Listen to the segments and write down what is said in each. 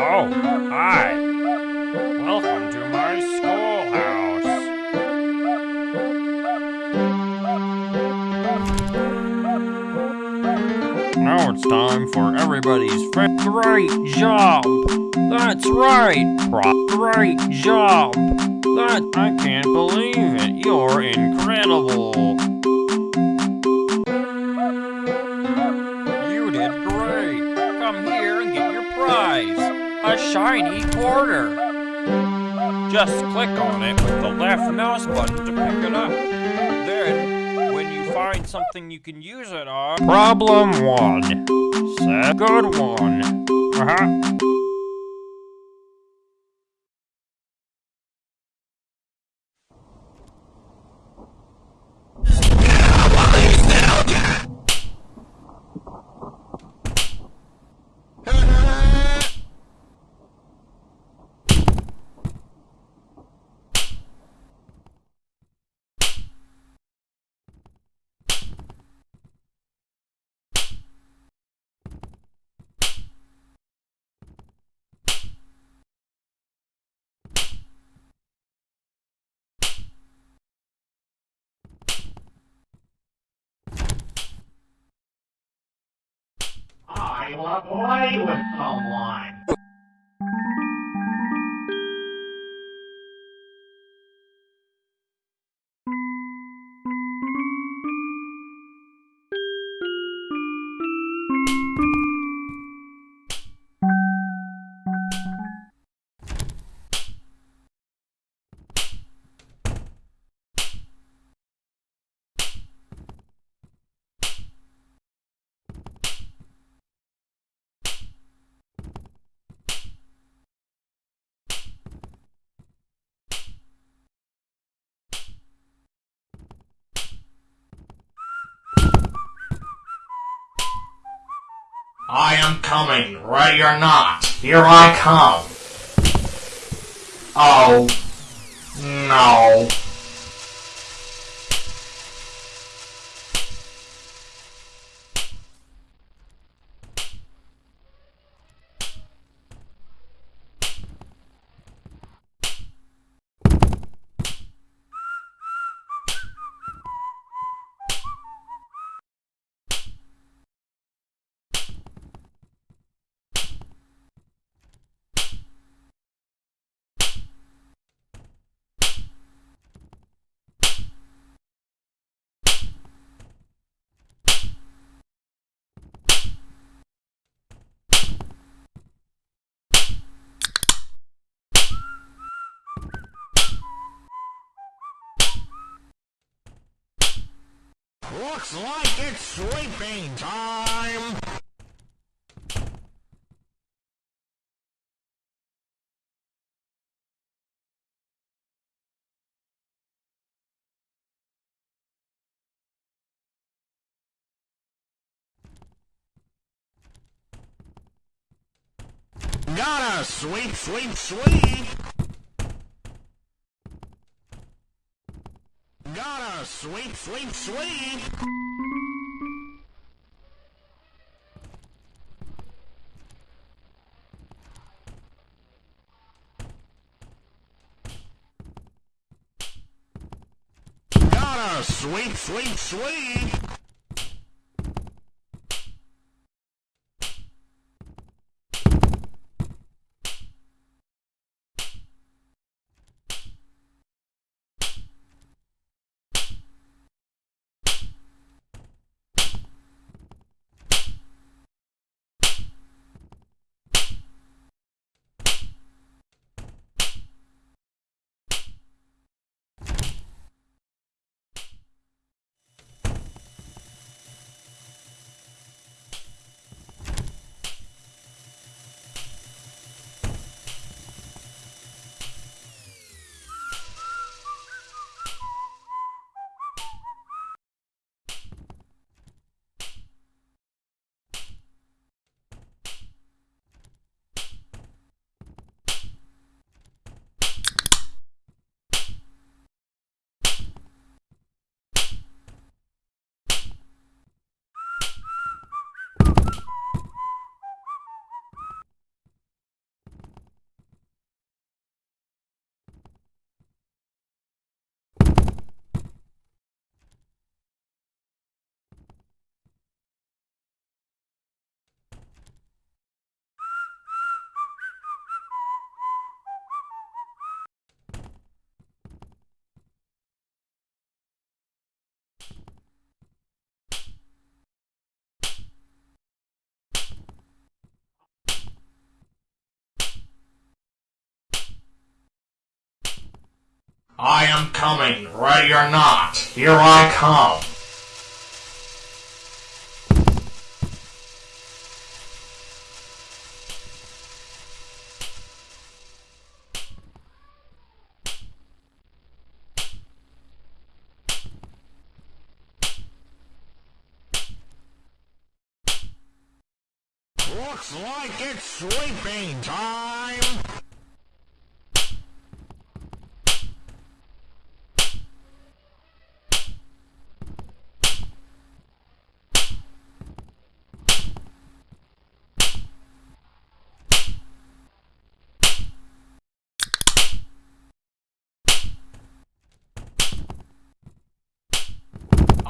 Oh, hi. Welcome to my schoolhouse. Now it's time for everybody's great job. That's right, Great job. That I can't believe it. You're incredible. A shiny quarter. Just click on it with the left mouse button to pick it up. Then, when you find something you can use it on. Problem one. Set good one. Uh-huh. I to play with someone. I am coming, ready or not. Here I come. Oh. No. Looks like it's sleeping time. Gotta sweep, sweep, sweep. Sweep, sweep. Gotta sweep, sweep, sweep. I am coming, ready or not. Here I come. Looks like it's sweeping time.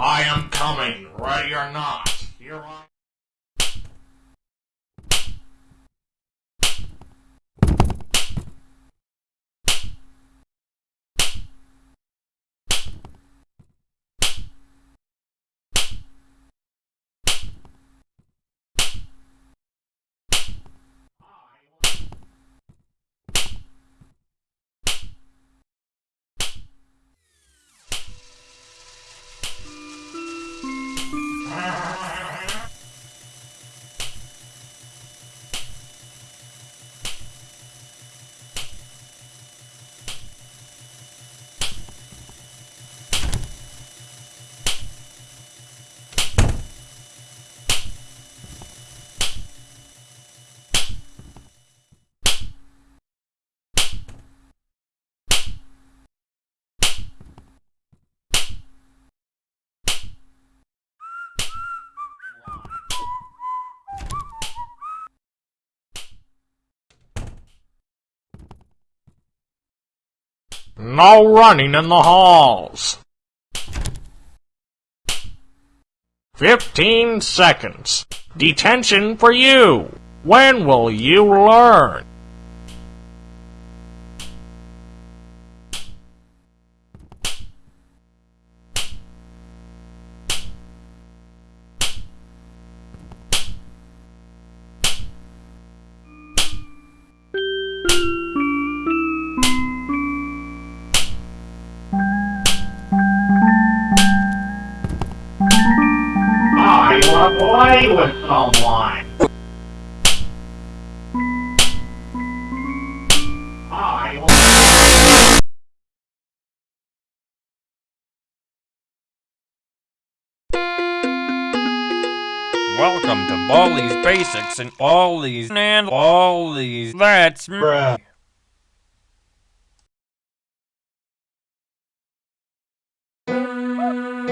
I am coming, ready or not. Here I No running in the halls. Fifteen seconds. Detention for you. When will you learn? To play with someone. I Welcome to Baldi's Basics and all these and all these. That's me.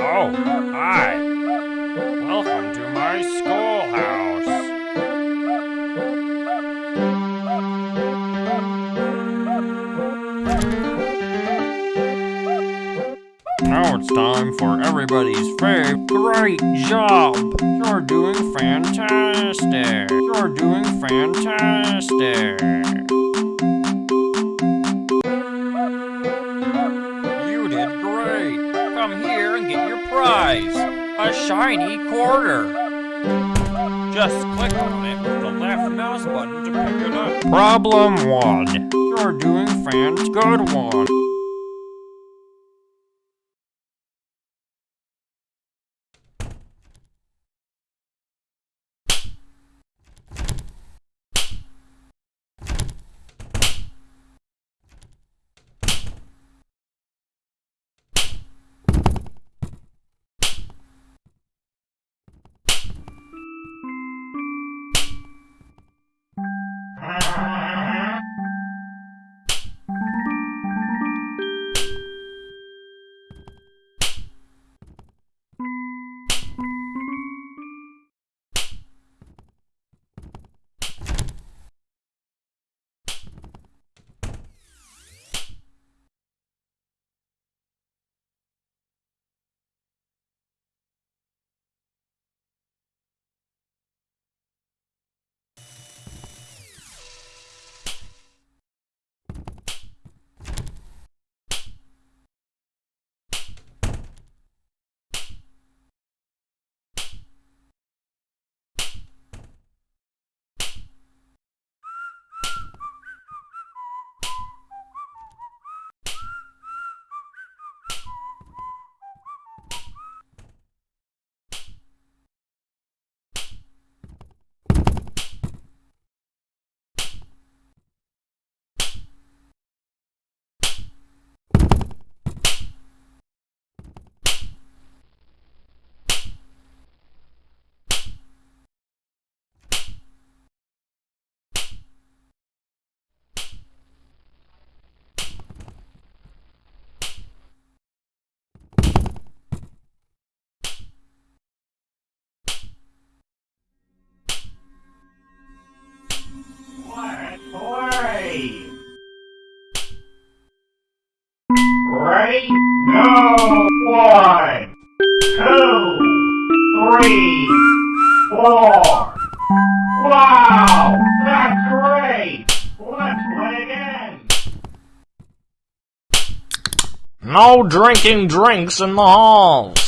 Oh, time for everybody's fave. Great job! You're doing fantastic! You're doing fantastic! You did great! Come here and get your prize! A shiny quarter! Just click on it with the left mouse button to pick it up. Problem one. You're doing fant good one. One, two, three, four. Wow! That's great! Let's play again! No drinking drinks in the halls.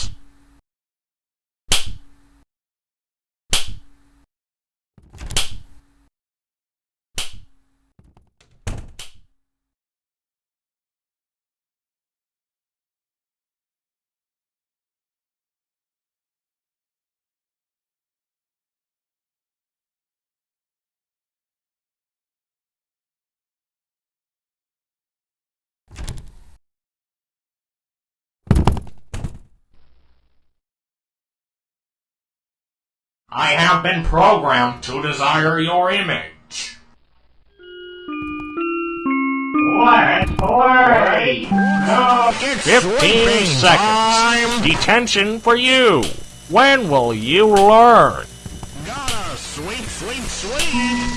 I have been programmed to desire your image. Let's play! No, it's 15 seconds. Detention for you. When will you learn? Gotta sweep, sweep, sweep.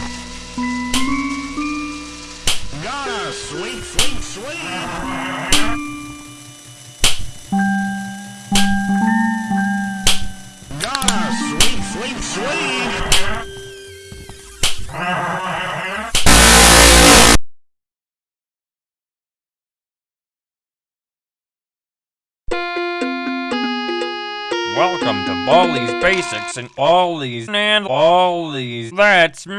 Welcome these Basics and all these and all these. That's me.